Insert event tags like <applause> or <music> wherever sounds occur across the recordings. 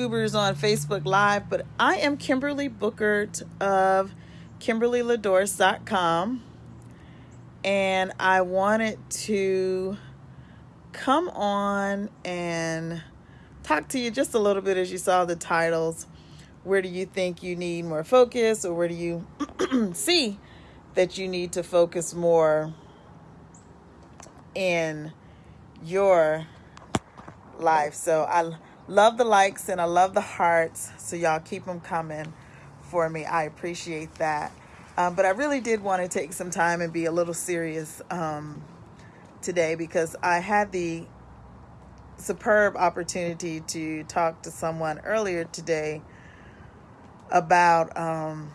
Scoobers on Facebook Live, but I am Kimberly Bookert of KimberlyLadors.com, and I wanted to come on and talk to you just a little bit as you saw the titles. Where do you think you need more focus, or where do you <clears throat> see that you need to focus more in your life? So I love the likes and I love the hearts. So y'all keep them coming for me. I appreciate that. Um, but I really did want to take some time and be a little serious um, today because I had the superb opportunity to talk to someone earlier today about um,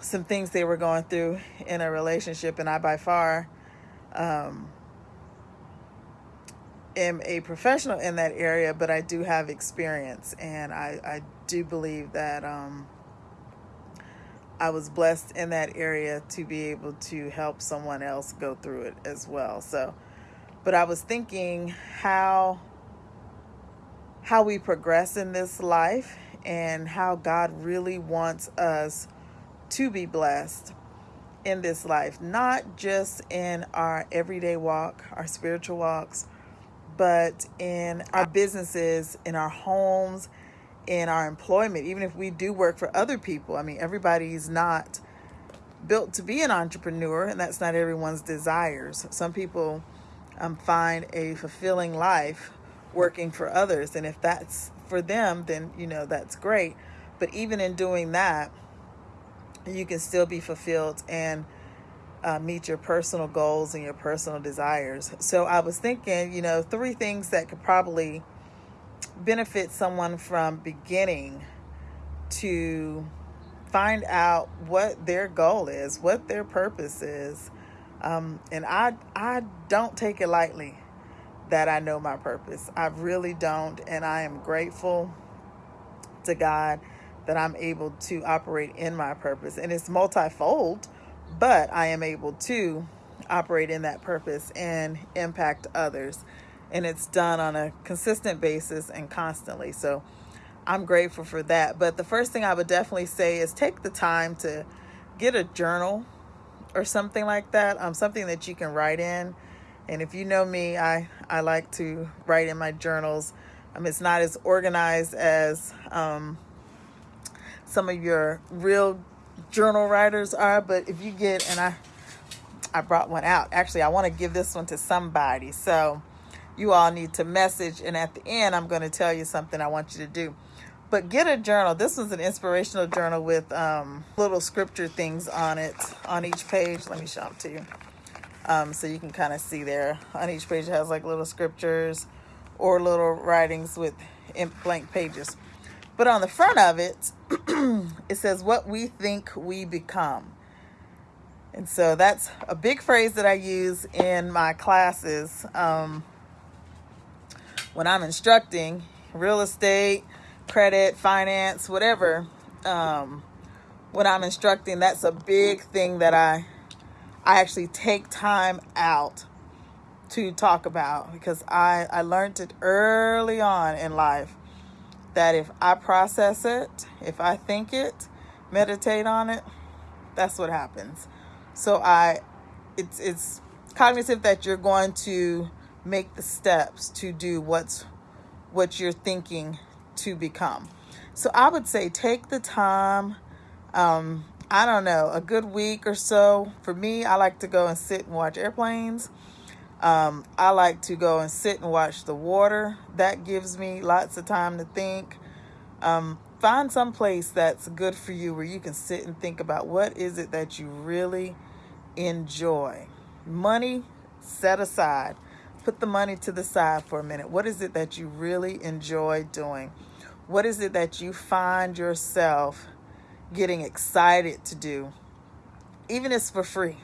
some things they were going through in a relationship, and I by far um, am a professional in that area, but I do have experience, and I, I do believe that um, I was blessed in that area to be able to help someone else go through it as well. So, but I was thinking how how we progress in this life and how God really wants us to be blessed in this life, not just in our everyday walk, our spiritual walks, but in our businesses, in our homes, in our employment, even if we do work for other people. I mean, everybody's not built to be an entrepreneur, and that's not everyone's desires. Some people um, find a fulfilling life working for others, and if that's for them, then you know that's great. But even in doing that, you can still be fulfilled and uh, meet your personal goals and your personal desires. So I was thinking, you know, three things that could probably benefit someone from beginning to find out what their goal is, what their purpose is. Um, and I I don't take it lightly that I know my purpose. I really don't, and I am grateful to God that I'm able to operate in my purpose. And it's multifold but I am able to operate in that purpose and impact others. And it's done on a consistent basis and constantly. So I'm grateful for that. But the first thing I would definitely say is take the time to get a journal or something like that, um, something that you can write in. And if you know me, I, I like to write in my journals. Um, it's not as organized as um, some of your real journal writers are, but if you get, and I, I brought one out. Actually, I want to give this one to somebody. So you all need to message. And at the end, I'm going to tell you something I want you to do. But get a journal. This one's an inspirational journal with um, little scripture things on it on each page. Let me show them to you. Um, so you can kind of see there. On each page, it has like little scriptures or little writings with blank pages. But on the front of it, <clears throat> it says, What we think we become. And so that's a big phrase that I use in my classes um, when I'm instructing real estate, credit, finance, whatever. Um, when I'm instructing, that's a big thing that I I actually take time out to talk about because I I learned it early on in life that if I process it, if I think it, meditate on it, that's what happens. So I it's it's cognitive that you're going to make the steps to do what's what you're thinking to become. So I would say take the time um I don't know, a good week or so. For me, I like to go and sit and watch airplanes. Um, I like to go and sit and watch the water. That gives me lots of time to think. Um, find some place that's good for you where you can sit and think about what is it that you really enjoy. Money set aside. Put the money to the side for a minute. What is it that you really enjoy doing? What is it that you find yourself getting excited to do? Even if it's for free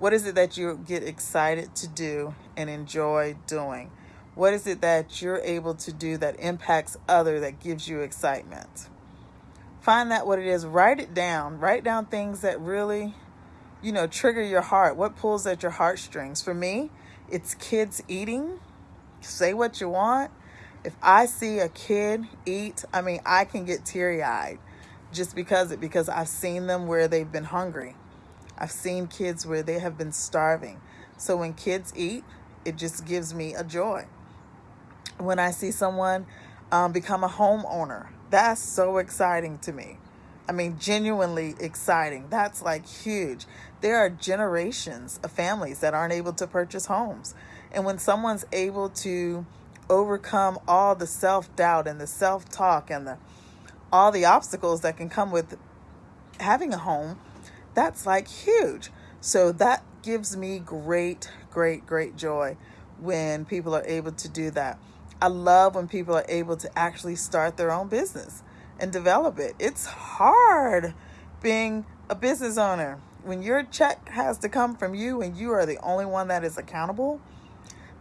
what is it that you get excited to do and enjoy doing? What is it that you're able to do that impacts other that gives you excitement? Find that what it is, write it down. Write down things that really, you know, trigger your heart. What pulls at your heartstrings? For me, it's kids eating. Say what you want. If I see a kid eat, I mean, I can get teary eyed just because it because I've seen them where they've been hungry. I've seen kids where they have been starving. So when kids eat, it just gives me a joy. When I see someone um, become a homeowner, that's so exciting to me. I mean, genuinely exciting. That's like huge. There are generations of families that aren't able to purchase homes. And when someone's able to overcome all the self doubt and the self talk and the all the obstacles that can come with having a home, that's like huge. So that gives me great, great, great joy when people are able to do that. I love when people are able to actually start their own business and develop it. It's hard being a business owner when your check has to come from you and you are the only one that is accountable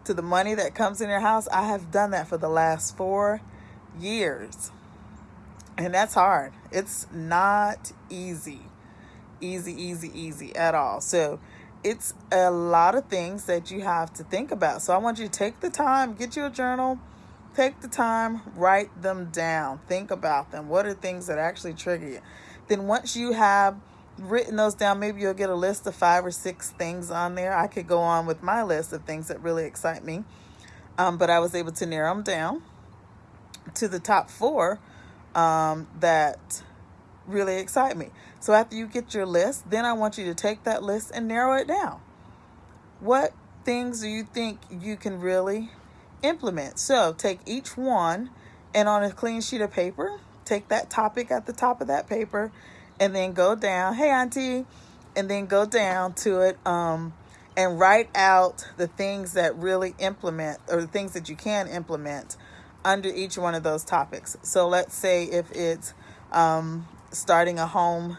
to the money that comes in your house. I have done that for the last four years. And that's hard. It's not easy. Easy, easy, easy at all. So it's a lot of things that you have to think about. So I want you to take the time, get you a journal, take the time, write them down, think about them. What are things that actually trigger you? Then once you have written those down, maybe you'll get a list of five or six things on there. I could go on with my list of things that really excite me. Um, but I was able to narrow them down to the top four um, that really excite me. So after you get your list, then I want you to take that list and narrow it down. What things do you think you can really implement? So take each one and on a clean sheet of paper, take that topic at the top of that paper and then go down, hey auntie, and then go down to it um, and write out the things that really implement or the things that you can implement under each one of those topics. So let's say if it's um, starting a home,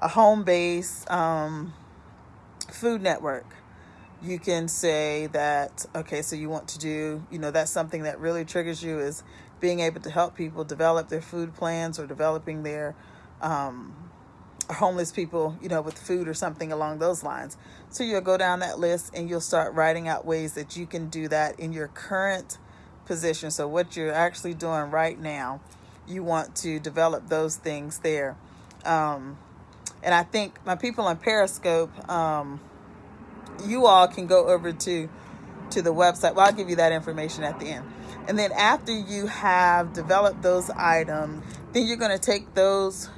a home based um, food network, you can say that, okay, so you want to do, you know, that's something that really triggers you is being able to help people develop their food plans or developing their um, homeless people, you know, with food or something along those lines. So you'll go down that list and you'll start writing out ways that you can do that in your current position. So, what you're actually doing right now, you want to develop those things there. Um, and I think my people on Periscope, um, you all can go over to to the website. Well, I'll give you that information at the end. And then after you have developed those items, then you're going to take those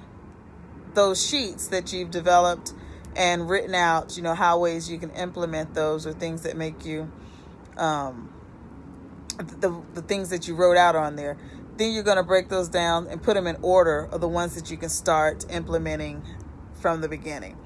those sheets that you've developed and written out, you know, how ways you can implement those or things that make you um, the, the things that you wrote out on there. Then you're going to break those down and put them in order of the ones that you can start implementing from the beginning.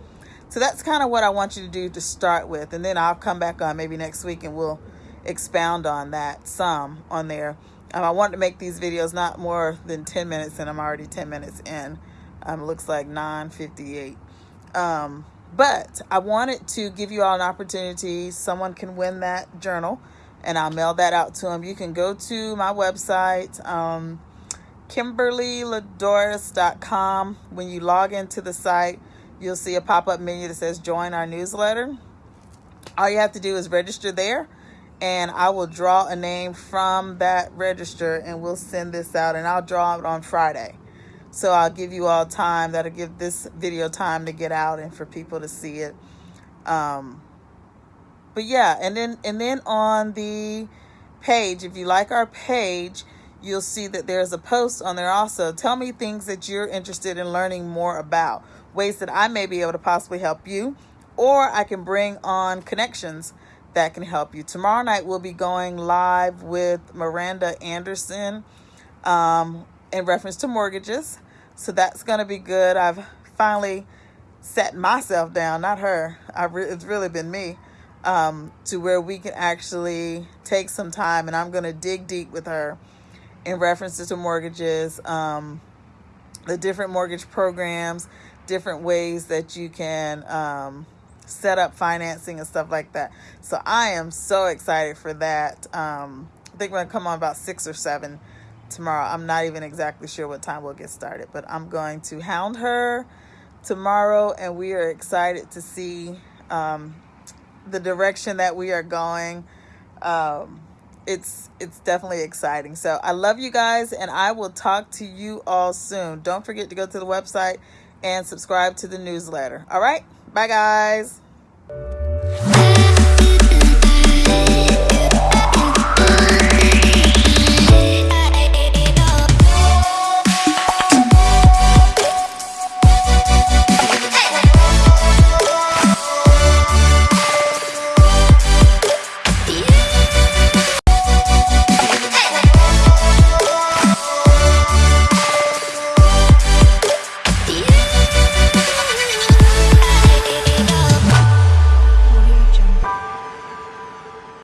So that's kind of what I want you to do to start with. And then I'll come back on maybe next week and we'll expound on that some on there. Um, I want to make these videos not more than 10 minutes and I'm already 10 minutes in. Um, looks like 958. Um, but I wanted to give you all an opportunity. Someone can win that journal and I'll mail that out to them. You can go to my website, um, KimberlyLadoris.com. When you log into the site, you'll see a pop up menu that says join our newsletter. All you have to do is register there, and I will draw a name from that register and we'll send this out. And I'll draw it on Friday. So I'll give you all time. That'll give this video time to get out and for people to see it. Um, but yeah, and then and then on the page, if you like our page, you'll see that there's a post on there also. Tell me things that you're interested in learning more about, ways that I may be able to possibly help you, or I can bring on connections that can help you. Tomorrow night we'll be going live with Miranda Anderson um, in reference to mortgages. So that's going to be good. I've finally set myself down, not her. Re- it's really been me um, to where we can actually take some time and I'm going to dig deep with her in references to mortgages, um, the different mortgage programs, different ways that you can um, set up financing and stuff like that. So I am so excited for that. Um, I think we're going to come on about six or seven tomorrow. I'm not even exactly sure what time we'll get started, but I'm going to hound her tomorrow and we are excited to see um, the direction that we are going. Um, it's it's definitely exciting. So I love you guys, and I will talk to you all soon. Don't forget to go to the website and subscribe to the newsletter. All right, bye guys.